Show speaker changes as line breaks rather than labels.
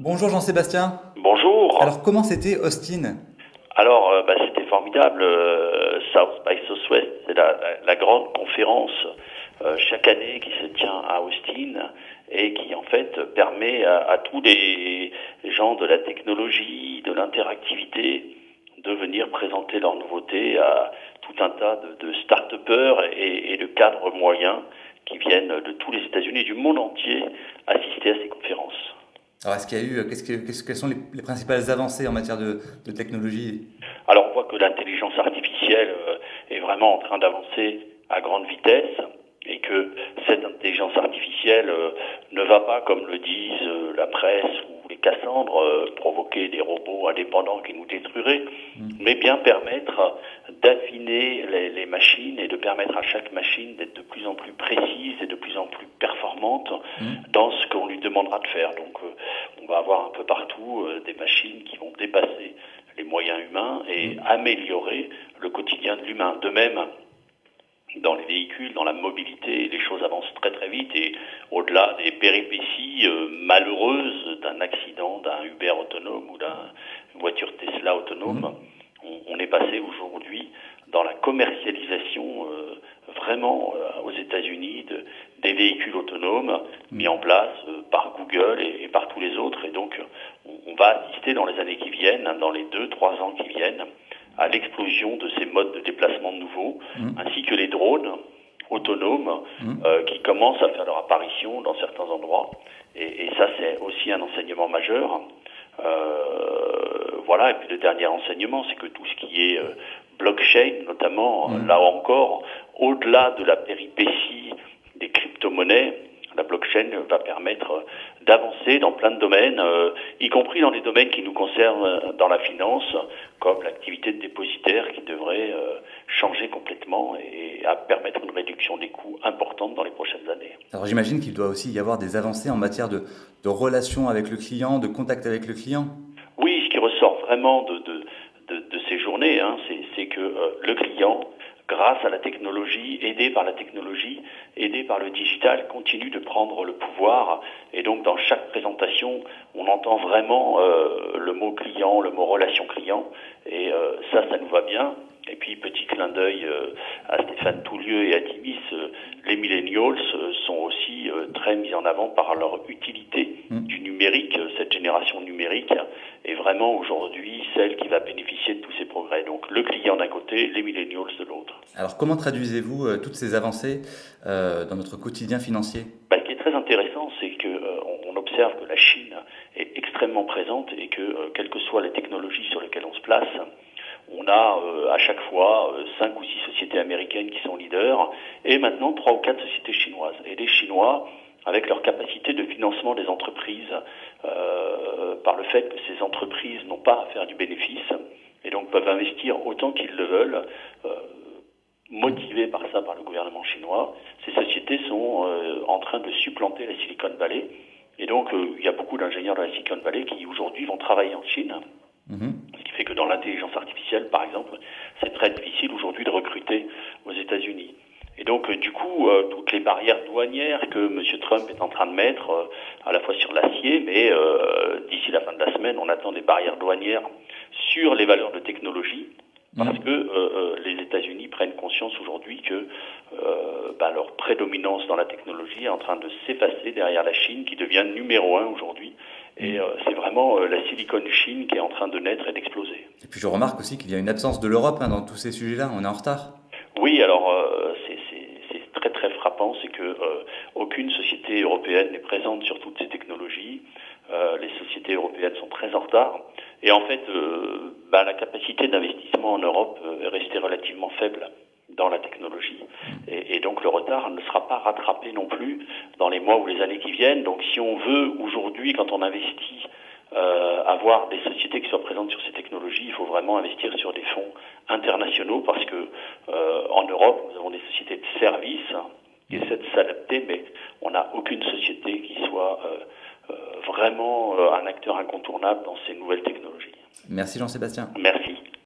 Bonjour Jean-Sébastien.
Bonjour.
Alors comment c'était Austin?
Alors euh, bah, c'était formidable. Euh, South by Southwest, c'est la, grande conférence euh, chaque année qui se tient à Austin et qui en fait permet à, tous les, gens de la technologie, de l'interactivité de venir présenter leurs nouveautés à tout un tas de, de start-upers et, et de cadres moyens qui viennent de tous les États-Unis et du monde entier assister à ces conférences.
Alors, est-ce qu'il y a eu, qu'est-ce que, quelles sont les, principales avancées en matière de, technologie
Alors, on voit que l'intelligence artificielle euh, est vraiment en train d'avancer à grande vitesse et que cette intelligence artificielle euh, ne va pas, comme le disent euh, la presse ou les Cassandres, provoquer des robots indépendants qui nous détruiraient, mm. mais bien permettre d'affiner les, les, machines et de permettre à chaque machine d'être de plus en plus précise et de plus en plus performante mm. dans ce qu'on lui demandera de faire. Donc, on va avoir un peu partout euh, des machines qui vont dépasser les moyens humains et mmh. améliorer le quotidien de l'humain. De même, dans les véhicules, dans la mobilité, les choses avancent très très vite et au-delà des péripéties euh, malheureuses d'un accident, d'un Uber autonome ou d'une voiture Tesla autonome, mmh. On, est passé aujourd'hui dans la commercialisation euh, vraiment aux États-Unis des véhicules autonomes mis en place par Google et, par tous les autres. Et donc, on, va assister dans les années qui viennent, hein, dans les deux, trois ans qui viennent, à l'explosion de ces modes de déplacement nouveaux, mmh. ainsi que les drones autonomes mmh. euh, qui commencent à faire leur apparition dans certains endroits. Et, ça, c'est aussi un enseignement majeur. Euh, voilà, et puis le dernier enseignement, c'est que tout ce qui est euh, blockchain, notamment, mmh. là encore, au-delà de la péripétie des crypto-monnaies, la blockchain va permettre d'avancer dans plein de domaines, euh, y compris dans les domaines qui nous concernent euh, dans la finance, comme l'activité de dépositaire qui devrait euh, changer complètement et à permettre une réduction des coûts importante dans les prochaines années.
Alors j'imagine qu'il doit aussi y avoir des avancées en matière de, de relation avec le client, de contact avec le client?
Ressort vraiment de, de, de, ces journées, hein, c'est que le client grâce à la technologie, aidé par la technologie, aidé par le digital, continue de prendre le pouvoir. Et donc, dans chaque présentation, on entend vraiment euh, le mot client, le mot relation client. Et euh, ça, ça nous va bien. Et puis, petit clin d'œil euh, à Stéphane Toulieu et à Timis, les millennials sont aussi très mis en avant par leur utilité mmh. du numérique. Cette génération numérique vraiment aujourd'hui celle qui va bénéficier de tous ces progrès. Donc, le client d'un côté, les millennials de l'autre.
Alors comment traduisez-vous euh, toutes ces avancées euh, dans notre quotidien financier?
Bah, Ce qui est très intéressant, c'est qu'on euh, observe que la Chine est extrêmement présente et que, quelles que soient les technologies sur lesquelles on se place, on a à chaque fois cinq ou six sociétés américaines qui sont leaders et maintenant trois ou quatre sociétés chinoises. Et les Chinois, avec leur capacité de financement des entreprises, par le fait que ces entreprises n'ont pas à faire du bénéfice et donc peuvent investir autant qu'ils le veulent, motivés par ça, par le gouvernement chinois, ces sociétés sont euh, en train de supplanter la Silicon Valley. Et donc, euh, il y a beaucoup d'ingénieurs de la Silicon Valley qui aujourd'hui vont travailler en Chine. Mhm. Ce qui fait que dans l'intelligence artificielle, par exemple, c'est très difficile aujourd'hui de recruter aux États-Unis. Donc, euh, du coup, toutes les barrières douanières que M. Trump est en train de mettre, à la fois sur l'acier, mais d'ici la fin de la semaine, on attend des barrières douanières sur les valeurs de technologie, parce mm. que euh, euh, les États-Unis prennent conscience aujourd'hui que euh, bah, leur prédominance dans la technologie est en train de s'effacer derrière la Chine, qui devient numéro un aujourd'hui. Et mm. c'est vraiment la Silicon Chine qui est en train de naître et d'exploser.
Et puis je remarque aussi qu'il y a une absence de l'Europe hein, dans tous ces sujets-là. On est en retard.
Oui, alors c'est très très frappant, c'est que aucune société européenne n'est présente sur toutes ces technologies. les sociétés européennes sont très en retard. Et en fait, euh, bah, la capacité d'investissement en Europe euh, est restée relativement faible dans la technologie. Et, donc le retard ne sera pas rattrapé non plus dans les mois ou les années qui viennent. Donc si on veut aujourd'hui, quand on investit, euh, avoir des sociétés qui soient présentes sur ces technologies, il faut vraiment investir sur des fonds internationaux parce que euh, en Europe, nous avons des sociétés de services qui essaient de s'adapter, mais on n'a aucune société qui soit euh, vraiment un acteur incontournable dans ces nouvelles technologies.
Merci Jean-Sébastien.
Merci.